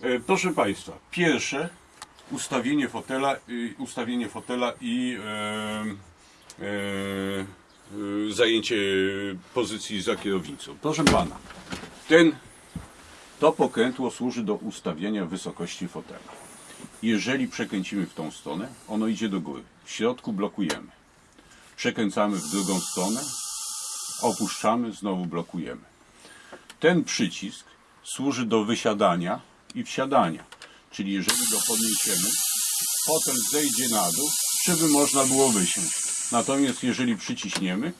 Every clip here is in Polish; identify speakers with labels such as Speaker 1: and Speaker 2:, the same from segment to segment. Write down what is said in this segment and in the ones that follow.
Speaker 1: E, Proszę Państwa, pierwsze ustawienie fotela, ustawienie fotela i e, e, e, zajęcie pozycji za kierownicą. Proszę Pana, ten, to pokrętło służy do ustawienia wysokości fotela. Jeżeli przekręcimy w tą stronę, ono idzie do góry. W środku blokujemy. Przekręcamy w drugą stronę, opuszczamy, znowu blokujemy. Ten przycisk służy do wysiadania i wsiadania. Czyli jeżeli go podniesiemy, fotel zejdzie na dół, żeby można było wysiąść. Natomiast jeżeli przyciśniemy,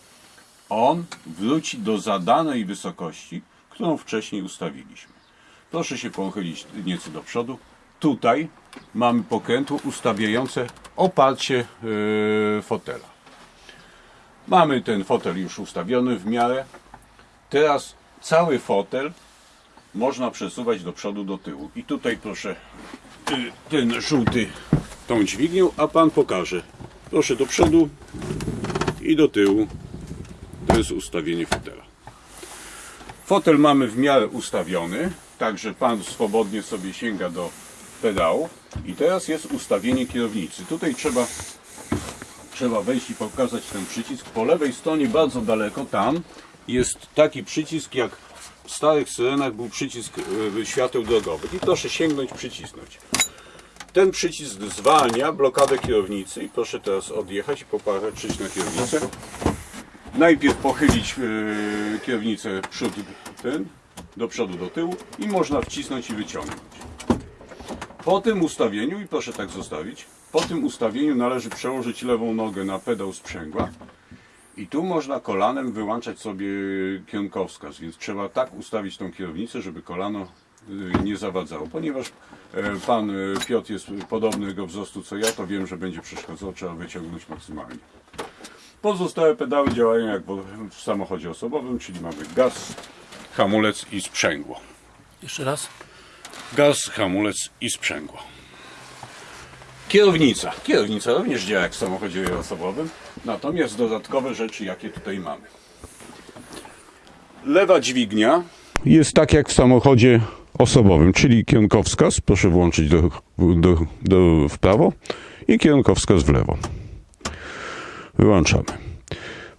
Speaker 1: on wróci do zadanej wysokości, którą wcześniej ustawiliśmy. Proszę się pochylić nieco do przodu. Tutaj mamy pokrętło ustawiające oparcie yy, fotela. Mamy ten fotel już ustawiony w miarę. Teraz cały fotel można przesuwać do przodu, do tyłu. I tutaj proszę y, ten żółty tą dźwignią, a pan pokaże. Proszę do przodu i do tyłu. To jest ustawienie fotela. Fotel mamy w miarę ustawiony, także pan swobodnie sobie sięga do pedału. I teraz jest ustawienie kierownicy. Tutaj trzeba trzeba wejść i pokazać ten przycisk. Po lewej stronie, bardzo daleko, tam jest taki przycisk, jak w starych syrenach był przycisk e, świateł drogowych. I proszę sięgnąć, przycisnąć. Ten przycisk zwalnia blokadę kierownicy i proszę teraz odjechać i popatrzeć na kierownicę. Najpierw pochylić e, kierownicę przód, ten, do przodu, do tyłu i można wcisnąć i wyciągnąć. Po tym ustawieniu, i proszę tak zostawić, po tym ustawieniu należy przełożyć lewą nogę na pedał sprzęgła i tu można kolanem wyłączać sobie kierunkowskaz, więc trzeba tak ustawić tą kierownicę, żeby kolano y, nie zawadzało. Ponieważ e, pan e, Piotr jest podobnego wzrostu co ja, to wiem, że będzie przeszkadzał, trzeba wyciągnąć maksymalnie. Pozostałe pedały działają jak w- w samochodzie osobowym, czyli mamy gaz, hamulec i sprzęgło.
Speaker 2: Jeszcze raz.
Speaker 1: Gaz, hamulec i sprzęgło. Kierownica. Kierownica również działa jak w samochodzie osobowym, natomiast dodatkowe rzeczy, jakie tutaj mamy. Lewa dźwignia jest tak jak w samochodzie osobowym, czyli kierunkowskaz, proszę włączyć do, do, do, w prawo i kierunkowskaz w lewo. Wyłączamy.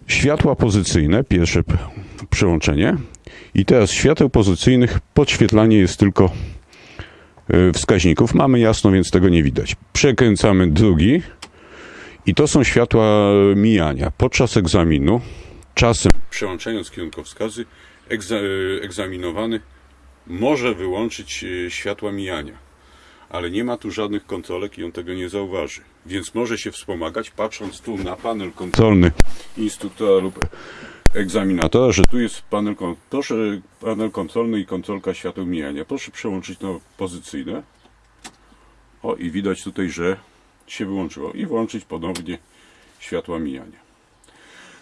Speaker 1: Światła pozycyjne, pierwsze przełączenie. I teraz świateł pozycyjnych podświetlanie jest tylko y, wskaźników. Mamy jasno, więc tego nie widać. Przekręcamy drugi i to są światła mijania. Podczas egzaminu, czasem przełączając kierunkowskazy, y, egzaminowany może wyłączyć y, światła mijania. Ale nie ma tu żadnych kontrolek i on tego nie zauważy. Więc może się wspomagać, patrząc tu na panel kontrolny instruktora lub egzaminatora, że tu jest panel, proszę, panel kontrolny i kontrolka świateł mijania. Proszę przełączyć na pozycyjne. O i widać tutaj, że się wyłączyło. I włączyć ponownie światła mijania.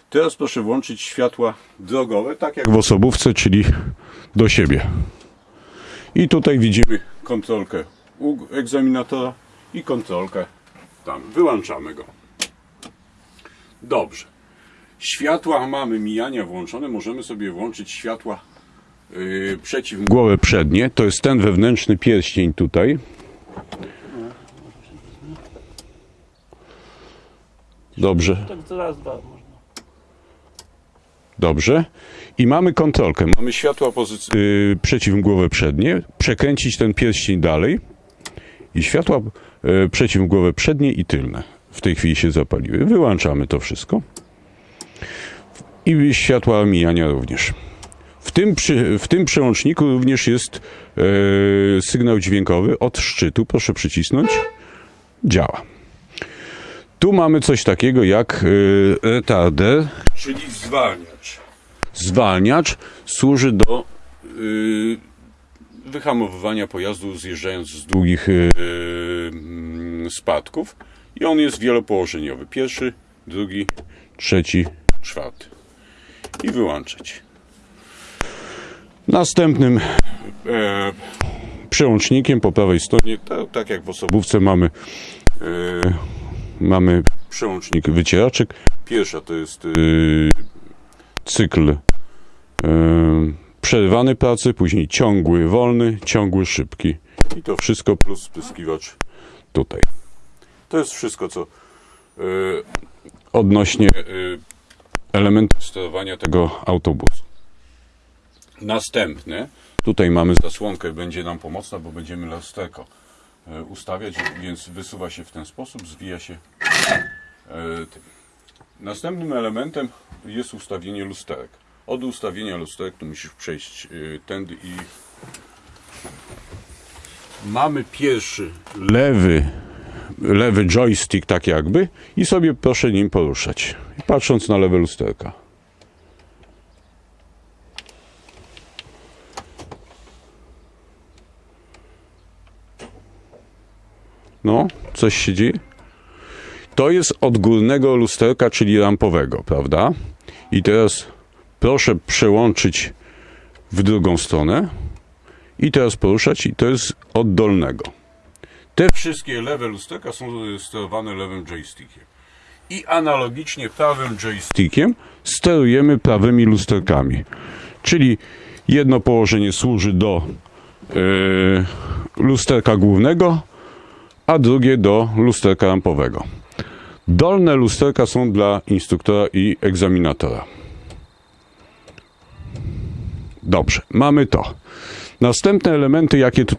Speaker 1: Teraz proszę włączyć światła drogowe, tak jak w osobówce, czyli do siebie. I tutaj widzimy kontrolkę u egzaminatora i kontrolkę tam. Wyłączamy go. Dobrze. Światła mamy mijania włączone. Możemy sobie włączyć światła yy, przeciwmgłowe przednie. To jest ten wewnętrzny pierścień tutaj. Dobrze.
Speaker 2: Tak to raz, dwa można.
Speaker 1: Dobrze. I mamy kontrolkę. Mamy światła pozyc- yy, przeciwmgłowe przednie. Przekręcić ten pierścień dalej. I światła yy, przeciwmgłowe przednie i tylne. W tej chwili się zapaliły. Wyłączamy to wszystko. I światła mijania również. W tym, przy, w tym przełączniku również jest yy, sygnał dźwiękowy od szczytu. Proszę przycisnąć. Działa. Tu mamy coś takiego jak yy, retarder, czyli zwalniacz. Zwalniacz służy do y, wyhamowywania pojazdu zjeżdżając z długich y, y, spadków i on jest wielopołożeniowy. Pierwszy, drugi, trzeci, czwarty. I wyłączać. Następnym e, przełącznikiem po prawej stronie, ta, tak jak w osobówce mamy e, mamy przełącznik wycieraczek. Pierwsza to jest e, cykl e, przerwany pracy, później ciągły wolny, ciągły szybki I to wszystko plus spryskiwacz tutaj. To jest wszystko, co y, odnośnie y, elementów sterowania tego autobusu. Następne, tutaj mamy zasłonkę, będzie nam pomocna, bo będziemy lusterko ustawiać, więc wysuwa się w ten sposób, zwija się tym. Następnym elementem jest ustawienie lusterek. Od ustawienia lusterek tu musisz przejść y, tędy i mamy pierwszy lewy lewy joystick tak jakby i sobie proszę nim poruszać. Patrząc na lewe lusterka. No, coś się dzieje? To jest od górnego lusterka, czyli rampowego, prawda? I teraz proszę przełączyć w drugą stronę i teraz poruszać i to jest od dolnego. Te wszystkie lewe lusterka są sterowane lewym joystickiem. I analogicznie prawym joystickiem sterujemy prawymi lusterkami. Czyli jedno położenie służy do yy, lusterka głównego, a drugie do lusterka rampowego. Dolne lusterka są dla instruktora i egzaminatora. Dobrze, mamy to. Następne elementy, jakie tutaj